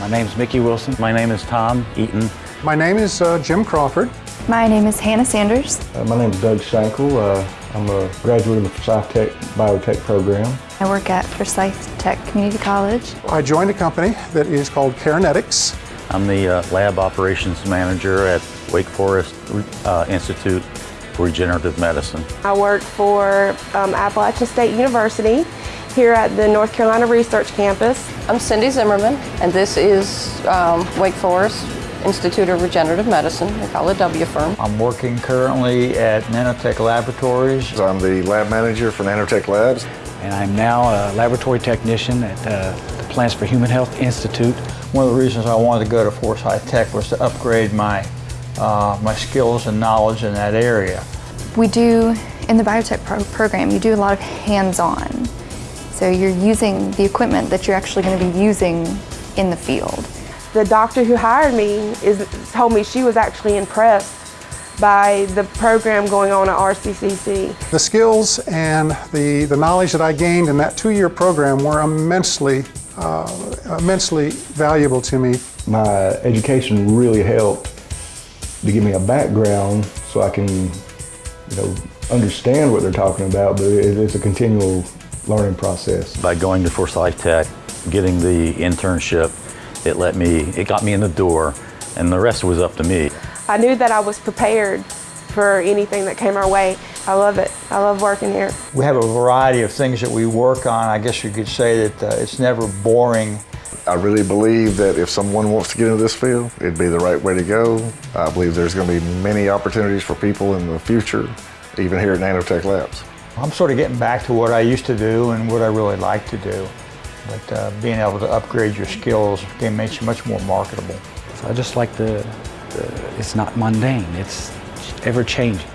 My name is Mickey Wilson. My name is Tom Eaton. My name is uh, Jim Crawford. My name is Hannah Sanders. Uh, my name is Doug Schenkel. Uh, I'm a graduate of the Forsyth Tech Biotech program. I work at Forsyth Tech Community College. I joined a company that is called Carenetics. I'm the uh, lab operations manager at Wake Forest uh, Institute for Regenerative Medicine. I work for um, Appalachian State University here at the North Carolina Research Campus. I'm Cindy Zimmerman, and this is um, Wake Forest Institute of Regenerative Medicine. They call it WFIRM. I'm working currently at Nanotech Laboratories. I'm the lab manager for Nanotech Labs. And I'm now a laboratory technician at uh, the Plants for Human Health Institute. One of the reasons I wanted to go to Forsyth Tech was to upgrade my, uh, my skills and knowledge in that area. We do, in the biotech pro program, you do a lot of hands-on. So you're using the equipment that you're actually going to be using in the field. The doctor who hired me is, told me she was actually impressed by the program going on at RCCC. The skills and the, the knowledge that I gained in that two-year program were immensely, uh, immensely valuable to me. My education really helped to give me a background so I can, you know, understand what they're talking about, but it's a continual learning process. By going to Forsyth Tech, getting the internship, it let me, it got me in the door, and the rest was up to me. I knew that I was prepared for anything that came our way. I love it. I love working here. We have a variety of things that we work on. I guess you could say that uh, it's never boring. I really believe that if someone wants to get into this field, it'd be the right way to go. I believe there's going to be many opportunities for people in the future, even here at Nanotech Labs. I'm sort of getting back to what I used to do and what I really like to do. But uh, being able to upgrade your skills again makes you much more marketable. I just like the, the it's not mundane, it's ever changing.